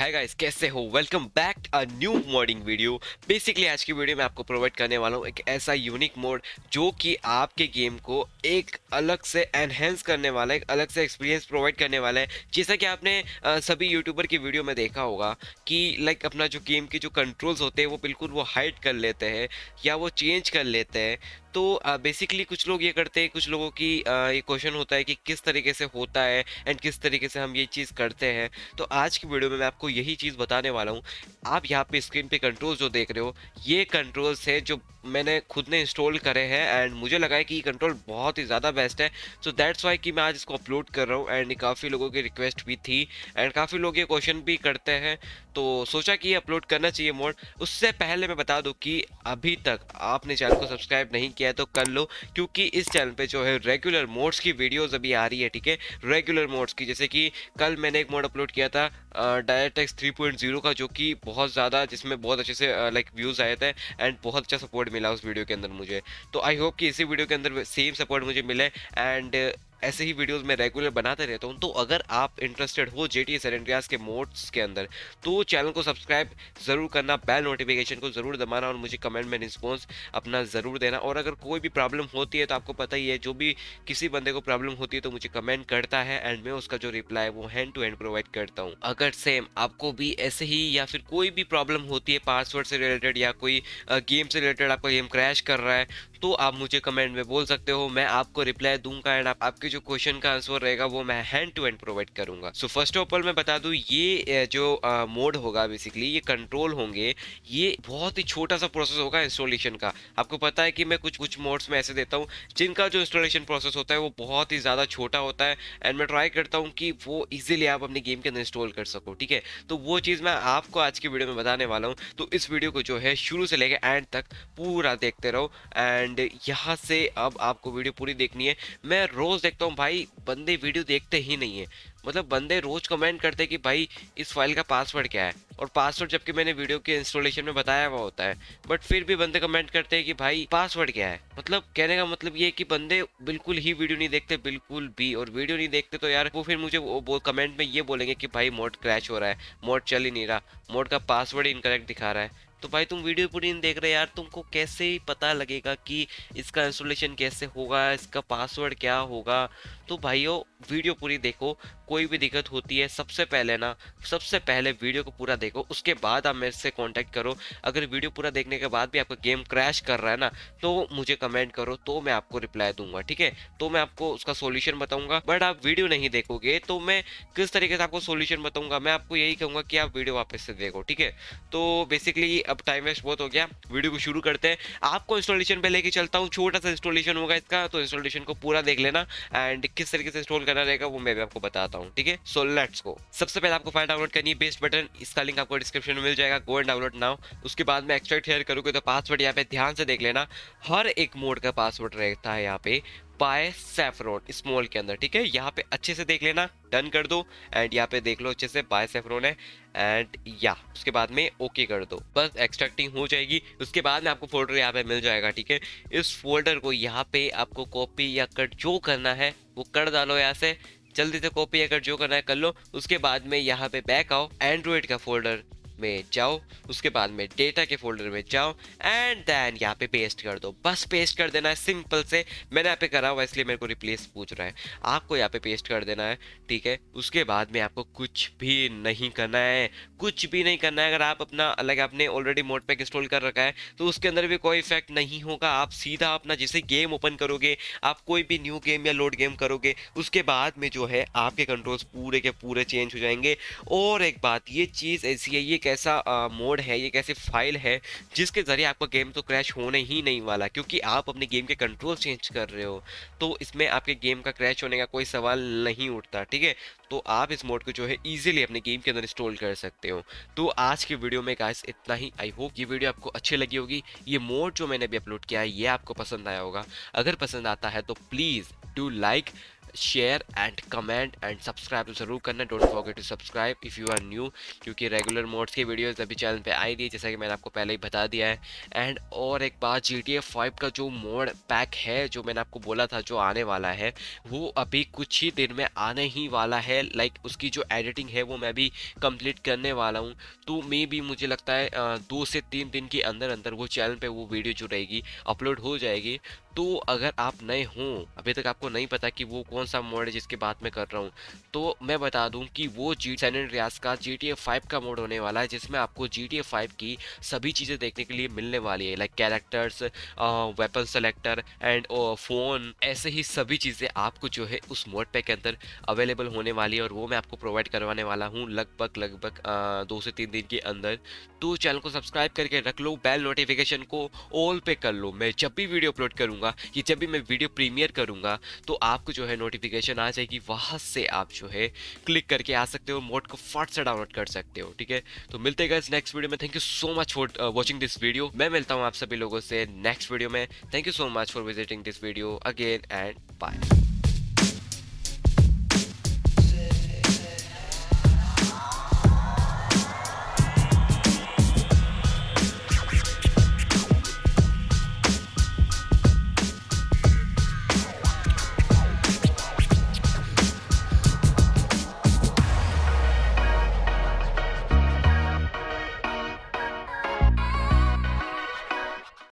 है गाइस कैसे हो? Welcome back a new modding video basically आज की वीडियो में आपको प्रोवाइड करने वाला हूँ एक ऐसा यूनिक मोड जो कि आपके गेम को एक अलग से एनहेंस करने वाला है, एक अलग से एक्सपीरियंस प्रोवाइड करने वाला है। जैसा कि आपने सभी यूट्यूबर की वीडियो में देखा होगा कि लाइक अपना जो गेम के जो कंट्रोल्स होते हैं, वो बिल्कुल वो हाइड कर लेते हैं या वो चेंज कर लेते हैं। तो बेसिकली कुछ लोग ये करते हैं, कुछ लोगों की ये क्वेश्चन होता है कि किस तरीके से होता है एंड किस तरीके से हम ये चीज़ करते हैं। तो आज की वीडियो में मैं आपको यही चीज़ बताने वाला हूँ। आप यहाँ पे स्क्रीन पे कंट्रोल्स जो देख रहे हो, ये कंट्रोल्स हैं जो मैंने खुद ने इंस्टॉल करे हैं एंड मुझे लगा है कि ये कंट्रोल बहुत ही ज़्यादा बेस्ट है। सो दैट्स वाई कि मैं आज इसको अपलोड कर रहा हूँ एंड काफ़ी लोगों की रिक्वेस्ट भी थी एंड काफ़ी लोग ये क्वेश्चन भी करते हैं। तो सोचा कि ये अपलोड करना चाहिए मोड उससे पहले मैं बता दूँ कि अभी तक आपने चैनल को सब्सक्राइब नहीं किया है तो कर लो, क्योंकि इस चैनल पर जो है रेगुलर मोड्स की वीडियोज़ अभी आ रही है, ठीक है? रेगुलर मोड्स की, जैसे कि कल मैंने एक मोड अपलोड किया था डायरेक्ट एक्स थ्री का, जो कि बहुत ज़्यादा, जिसमें बहुत अच्छे से लाइक व्यूज़ आए थे एंड बहुत अच्छा सपोर्ट मिला उस वीडियो के अंदर मुझे। तो आई होप कि इसी वीडियो के अंदर सेम सपोर्ट मुझे मिले एंड ऐसे ही वीडियोस मैं रेगुलर बनाते रहता हूँ तो अगर आप इंटरेस्टेड हो जे टी के मोड्स के अंदर तो चैनल को सब्सक्राइब ज़रूर करना बेल नोटिफिकेशन को ज़रूर दबाना और मुझे कमेंट में रिस्पॉन्स अपना ज़रूर देना। और अगर कोई भी प्रॉब्लम होती है तो आपको पता ही है, जो भी किसी बंदे को प्रॉब्लम होती है तो मुझे कमेंट करता है एंड मैं उसका जो रिप्लाई वो हैंड टू हैंड प्रोवाइड करता हूँ। अगर सेम आपको भी ऐसे ही या फिर कोई भी प्रॉब्लम होती है पासवर्ड से रिलेटेड या कोई गेम से रिलेटेड आपका गेम क्रैश कर रहा है तो आप मुझे कमेंट में बोल सकते हो मैं आपको रिप्लाई दूँगा एंड आप, आपके जो क्वेश्चन का आंसर रहेगा वो मैं हैंड टू हैंड प्रोवाइड करूँगा। सो फ़र्स्ट ऑफ़ ऑल मैं बता दूँ ये जो मोड होगा बेसिकली ये कंट्रोल होंगे ये बहुत ही छोटा सा प्रोसेस होगा इंस्टॉलेशन का। आपको पता है कि मैं कुछ कुछ मोड्स में ऐसे देता हूँ जिनका जो इंस्टॉलेशन प्रोसेस होता है वो बहुत ही ज़्यादा छोटा होता है एंड मैं ट्राई करता हूँ कि वो ईजिली आप अपने गेम के अंदर इंस्टॉल कर सको ठीक है? तो वो चीज़ मैं आपको आज की वीडियो में बताने वाला हूँ। तो इस वीडियो को जो है शुरू से लेकर एंड तक पूरा देखते रहो एंड एंड यहाँ से अब आपको वीडियो पूरी देखनी है। मैं रोज़ देखता हूँ भाई, बंदे वीडियो देखते ही नहीं है। मतलब बंदे रोज़ कमेंट करते हैं कि भाई, इस फ़ाइल का पासवर्ड क्या है? और पासवर्ड जबकि मैंने वीडियो के इंस्टॉलेशन में बताया हुआ होता है। बट फिर भी बंदे कमेंट करते हैं कि भाई पासवर्ड क्या है? मतलब कहने का मतलब ये है कि बंदे बिल्कुल ही वीडियो नहीं देखते, बिल्कुल भी। और वीडियो नहीं देखते तो यार, वो फिर मुझे वो कमेंट में ये बोलेंगे कि भाई मोड क्रैश हो रहा है मोड चल ही नहीं रहा। मोड का पासवर्ड इनकरेक्ट दिखा रहा है। तो भाई तुम वीडियो पूरी नहीं देख रहे यार, तुमको कैसे ही पता लगेगा कि इसका इंस्टॉलेशन कैसे होगा, इसका पासवर्ड क्या होगा। तो भाइयों, वीडियो पूरी देखो। कोई भी दिक्कत होती है, सबसे पहले ना, सबसे पहले वीडियो को पूरा देखो, उसके बाद आप मेरे से कॉन्टैक्ट करो। अगर वीडियो पूरा देखने के बाद भी आपका गेम क्रैश कर रहा है ना तो मुझे कमेंट करो तो मैं आपको रिप्लाई दूँगा, ठीक है? तो मैं आपको उसका सोल्यूशन बताऊँगा बट आप वीडियो नहीं देखोगे तो मैं किस तरीके से आपको सोल्यूशन बताऊँगा, मैं आपको यही कहूँगा कि आप वीडियो वापस से देखो, ठीक है? तो बेसिकली अब टाइम वेस्ट बहुत हो गया, वीडियो को शुरू करते हैं। आपको इंस्टॉलेशन पे लेके चलता हूँ, छोटा सा इंस्टॉलेशन होगा इसका तो इंस्टॉलेशन को पूरा देख लेना एंड किस तरीके से इंस्टॉल करना रहेगा वो मैं भी आपको बताता हूँ। ठीक है? सो लेट्स गो सबसे पहले आपको फ़ाइल डाउनलोड करनी है बेस्ट बटन इसका लिंक आपको डिस्क्रिप्शन में मिल जाएगा गो एंड डाउनलोड नाउ उसके बाद में एक्सट्रैक्ट शेयर करोगे तो पासवर्ड यहाँ पे ध्यान से देख लेना. हर एक मोड का पासवर्ड रहता है यहाँ पे बाय सेफ्रोन स्मॉल के अंदर, ठीक है? यहाँ पे अच्छे से देख लेना डन कर दो एंड यहाँ पे देख लो अच्छे से बाय सेफ्रोन है एंड या उसके बाद में ओके कर दो. बस एक्सट्रैक्टिंग हो जाएगी. उसके बाद में आपको फोल्डर यहाँ पे मिल जाएगा, ठीक है? इस फोल्डर को यहाँ पे आपको कॉपी या कट जो करना है, वो कर डालो यहाँ से. जल्दी से कॉपी अगर जो करना है कर लो। उसके बाद में यहाँ पे बैक आओ एंड्रॉइड का फोल्डर में जाओ, उसके बाद में डेटा के फोल्डर में जाओ एंड देन यहाँ पे पेस्ट कर दो। बस पेस्ट कर देना है सिंपल से। मैंने यहाँ पे करा हुआ इसलिए मेरे को रिप्लेस पूछ रहा है। आपको यहाँ पे पेस्ट कर देना है, ठीक है? उसके बाद में आपको कुछ भी नहीं करना है। कुछ भी नहीं करना है। अगर आप अपना अलग आपने ऑलरेडी मोड पैक इंस्टॉल कर रखा है तो उसके अंदर भी कोई इफ़ेक्ट नहीं होगा। आप सीधा अपना जैसे गेम ओपन करोगे, आप कोई भी न्यू गेम या लोड गेम करोगे, उसके बाद में जो है, आपके कंट्रोल्स पूरे के पूरे चेंज हो जाएँगे। और एक बात, ये चीज़ ऐसी है, ये ऐसा मोड है, ये एक ऐसी फ़ाइल है, जिसके ज़रिए आपका गेम तो क्रैश होने ही नहीं वाला, क्योंकि आप अपने गेम के कंट्रोल चेंज कर रहे हो तो इसमें आपके गेम का क्रैश होने का कोई सवाल नहीं उठता, ठीक है? तो आप इस मोड को जो है ईजिली अपने गेम के अंदर इंस्टॉल कर सकते हो। तो आज की वीडियो में गाइस इतना ही आई होप ये वीडियो आपको अच्छी लगी होगी। ये मोड जो मैंने अभी अपलोड किया है, ये आपको पसंद आया होगा। अगर पसंद आता है तो please do like share and comment and subscribe तो ज़रूर करना। Don't forget to subscribe if you are new क्योंकि रेगुलर मोड्स की वीडियोस अभी चैनल पे आई रही है जैसा कि मैंने आपको पहले ही बता दिया है। एंड और एक बात जी टी फाइव का जो मोड पैक है जो मैंने आपको बोला था जो आने वाला है वो अभी कुछ ही दिन में आने ही वाला है। लाइक like, उसकी जो एडिटिंग है वो मैं भी कंप्लीट करने वाला हूँ। तो मे भी मुझे लगता है दो से तीन दिन के अंदर अंदर वो चैनल पर वो वीडियो जो रहेगी अपलोड हो जाएगी। तो अगर आप नए हों अभी तक आपको नहीं पता कि वो कौन सा मोड है जिसकी बात मैं कर रहा हूँ। तो मैं बता दूँ कि वो जी सैन रियाज का जी टी का मोड होने वाला है, जिसमें आपको जी टी की सभी चीज़ें देखने के लिए मिलने वाली है like characters weapon selector and phone ऐसे ही सभी चीज़ें आपको जो है उस मोड पे के अंदर अवेलेबल होने वाली है और वो मैं आपको प्रोवाइड करवाने वाला हूँ लगभग लगभग दो से तीन दिन के अंदर। तो चैनल को सब्सक्राइब करके रख लो बेल नोटिफिकेशन को ऑल पे कर लो। मैं जब भी वीडियो अपलोड करूँगा, या जब भी मैं वीडियो प्रीमियर करूँगा तो आपको जो है नोटिफिकेशन आ जाएगी, वहाँ से आप जो है क्लिक करके आ सकते हो मोड को फट से डाउनलोड कर सकते हो, ठीक है? तो मिलते हैं नेक्स्ट वीडियो में। Thank you so much for watching this video मैं मिलता हूँ आप सभी लोगों से नेक्स्ट वीडियो में। Thank you so much for visiting this video again and bye